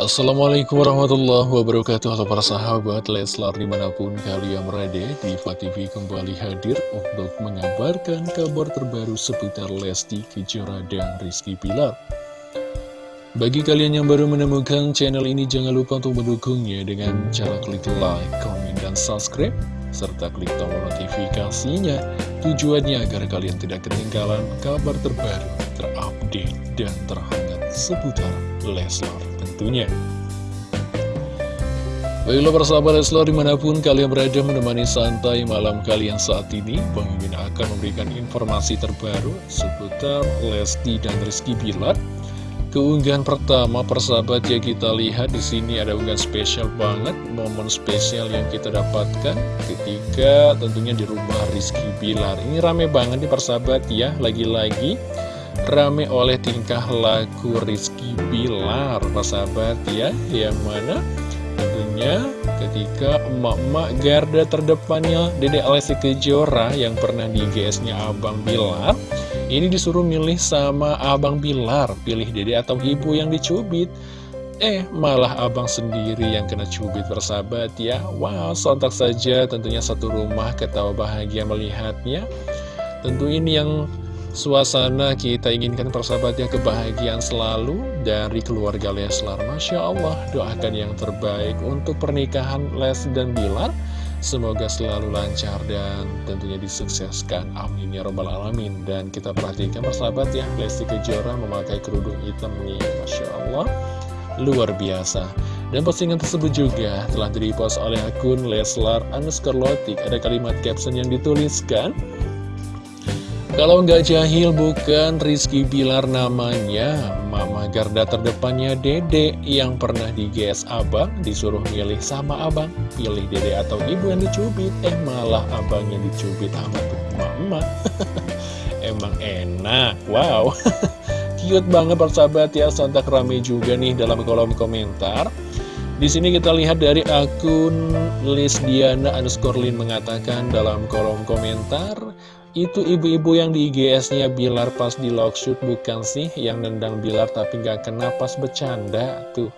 Assalamualaikum warahmatullahi wabarakatuh. Halo para sahabat Leslar di mana pun kalian berada Diva TV kembali hadir untuk mengabarkan kabar terbaru seputar Lesti Kejora dan Rizky Pilar Bagi kalian yang baru menemukan channel ini jangan lupa untuk mendukungnya dengan cara klik like, komen, dan subscribe serta klik tombol notifikasinya. Tujuannya agar kalian tidak ketinggalan kabar terbaru, terupdate, dan terhangat seputar Leslar tentunya. Baiklah persahabat Leslar di mana pun kalian berada menemani santai malam kalian saat ini Pemimpin akan memberikan informasi terbaru seputar Lesti dan Rizky Bilar Keunggahan pertama persahabat ya kita lihat di sini ada unggahan spesial banget momen spesial yang kita dapatkan ketika tentunya di rumah Rizky Bilar ini rame banget nih persahabat ya. Lagi-lagi rame oleh tingkah laku Rizky Bilar persahabat ya yang mana tentunya ketika emak-emak garda terdepannya Dede Alessi Kejora yang pernah di GS-nya Abang Bilar ini disuruh milih sama Abang Bilar, pilih dede atau ibu yang dicubit. Eh, malah abang sendiri yang kena cubit bersahabat ya. Wow, sontak saja tentunya satu rumah ketawa bahagia melihatnya. Tentu ini yang suasana kita inginkan persahabatnya kebahagiaan selalu dari keluarga Leslar. Masya Allah, doakan yang terbaik untuk pernikahan Les dan Bilar. Semoga selalu lancar dan tentunya disukseskan. Amin ya robbal alamin. Dan kita perhatikan persahabat ya Lesti Kejora memakai kerudung hitam nih. Masya Allah Luar biasa. Dan postingan tersebut juga telah direpost oleh akun Leslar Lotik. Ada kalimat caption yang dituliskan kalau nggak jahil bukan. Rizky Bilar namanya. Mama garda terdepannya Dede yang pernah di GS Abang Disuruh milih sama Abang. Pilih Dede atau Ibu yang dicubit. Eh malah Abang yang dicubit sama Mama. Emang enak. Wow. Cute banget persahabat ya. Sontak rame juga nih dalam kolom komentar. Di sini kita lihat dari akun Lisdiana underscore Lin mengatakan dalam kolom komentar itu ibu-ibu yang di IGS-nya Bilar pas di shoot bukan sih yang nendang Bilar tapi nggak kena pas bercanda tuh.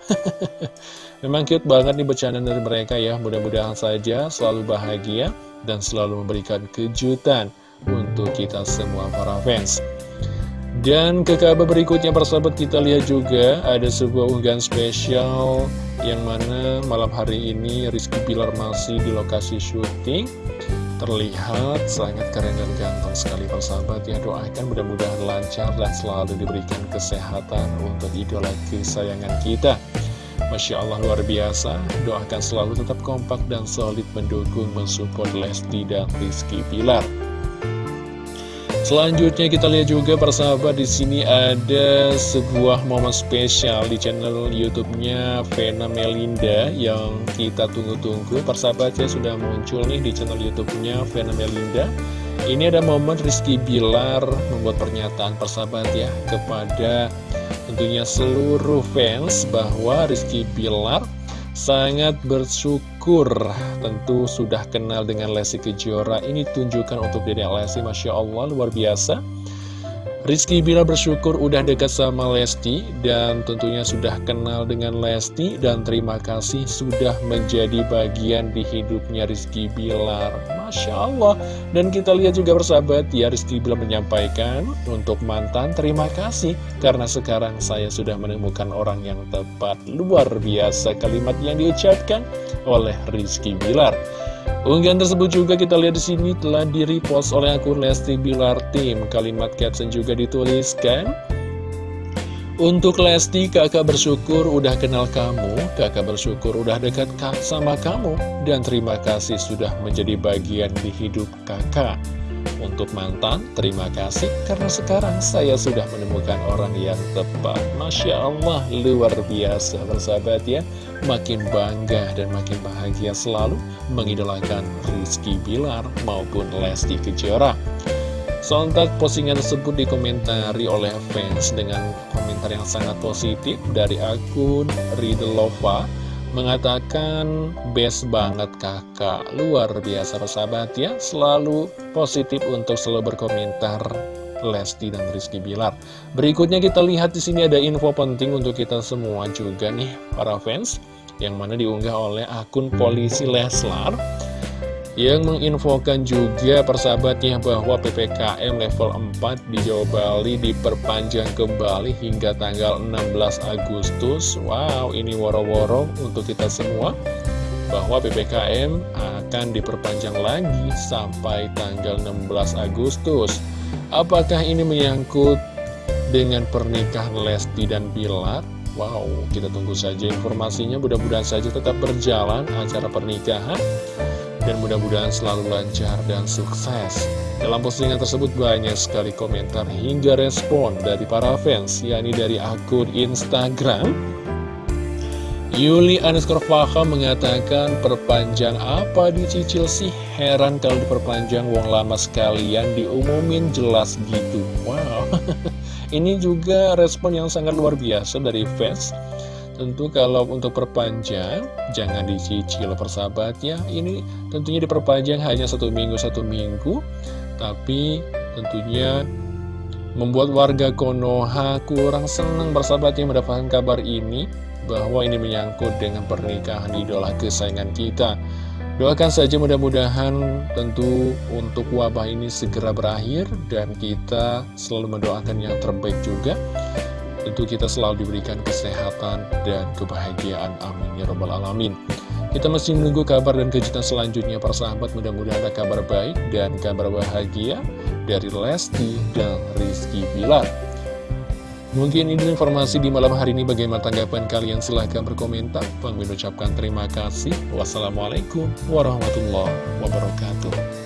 Memang cute banget nih bercanda dari mereka ya. Mudah-mudahan saja selalu bahagia dan selalu memberikan kejutan untuk kita semua para fans. Dan ke kabar berikutnya persahabat kita lihat juga ada sebuah unggahan spesial yang mana malam hari ini Rizky Bilar masih di lokasi syuting terlihat sangat keren dan ganteng sekali persahabat ya doakan mudah-mudahan lancar dan selalu diberikan kesehatan untuk idola kesayangan kita. Masya Allah luar biasa. Doakan selalu tetap kompak dan solid mendukung mensupport Lesti dan Rizky Pilar Selanjutnya kita lihat juga persahabat di sini ada sebuah momen spesial di channel YouTube-nya Vena Melinda yang kita tunggu-tunggu. Persahabat ya sudah muncul nih di channel YouTube-nya Vena Melinda. Ini ada momen Rizky Bilar membuat pernyataan persahabat ya kepada tentunya seluruh fans bahwa Rizky Bilar sangat bersyukur tentu sudah kenal dengan Lesti Kejora. Ini tunjukkan untuk Dede Lesti Masya Allah luar biasa Rizky Bila bersyukur udah dekat sama Lesti dan tentunya sudah kenal dengan Lesti dan terima kasih sudah menjadi bagian di hidupnya Rizky Bilar. Masya Allah. Dan kita lihat juga bersahabat ya Rizky Bilar menyampaikan untuk mantan terima kasih karena sekarang saya sudah menemukan orang yang tepat. Luar biasa kalimat yang diucapkan oleh Rizky Bilar. Unggahan tersebut juga kita lihat di sini telah di-repost oleh akun Lesti Bilar Team. Kalimat caption juga dituliskan. Untuk Lesti, kakak bersyukur udah kenal kamu, kakak bersyukur udah dekat sama kamu, dan terima kasih sudah menjadi bagian di hidup kakak. Untuk mantan, terima kasih karena sekarang saya sudah menemukan orang yang tepat. Masya Allah, luar biasa bersahabat ya. Makin bangga dan makin bahagia selalu mengidolakan Rizky Bilar maupun Lesti Kejora. Sontak postingan tersebut dikomentari oleh fans dengan komentar yang sangat positif dari akun Ridelova mengatakan best banget kakak. Luar biasa persahabat ya. Selalu positif untuk selalu berkomentar. Lesti dan Rizky Bilar. Berikutnya kita lihat di sini ada info penting untuk kita semua juga nih para fans yang mana diunggah oleh akun polisi Leslar yang menginfokan juga persahabatnya bahwa PPKM level 4 di Jawa Bali diperpanjang kembali hingga tanggal 16 Agustus. Wow, ini woro-woro untuk kita semua bahwa PPKM akan diperpanjang lagi sampai tanggal 16 Agustus. Apakah ini menyangkut dengan pernikahan Lesti dan Bilar? Wow, kita tunggu saja informasinya. Mudah-mudahan saja tetap berjalan acara pernikahan dan mudah-mudahan selalu lancar dan sukses. Dalam postingan tersebut banyak sekali komentar hingga respon dari para fans, yakni dari akun Instagram. Yuli underscore Faham mengatakan perpanjang apa dicicil sih? Heran kalau diperpanjang wong lama sekalian diumumin jelas gitu. Wow, ini juga respon yang sangat luar biasa dari fans. Tentu kalau untuk perpanjang, jangan dicicil persahabatnya. Ini tentunya diperpanjang hanya satu minggu, satu minggu. Tapi tentunya membuat warga Konoha kurang senang bersahabatnya mendapatkan kabar ini. Bahwa ini menyangkut dengan pernikahan idola kesayangan kita. Doakan saja mudah-mudahan tentu untuk wabah ini segera berakhir dan kita selalu mendoakan yang terbaik juga Tentu kita selalu diberikan kesehatan dan kebahagiaan. Amin. Ya Rabbal Alamin. Kita masih menunggu kabar dan kejutan selanjutnya para sahabat. Mudah-mudahan ada kabar baik dan kabar bahagia dari Lesti dan Rizky Bilar. Mungkin ini informasi di malam hari ini bagaimana tanggapan kalian silahkan berkomentar. Bang ucapkan terima kasih. Wassalamualaikum warahmatullahi wabarakatuh.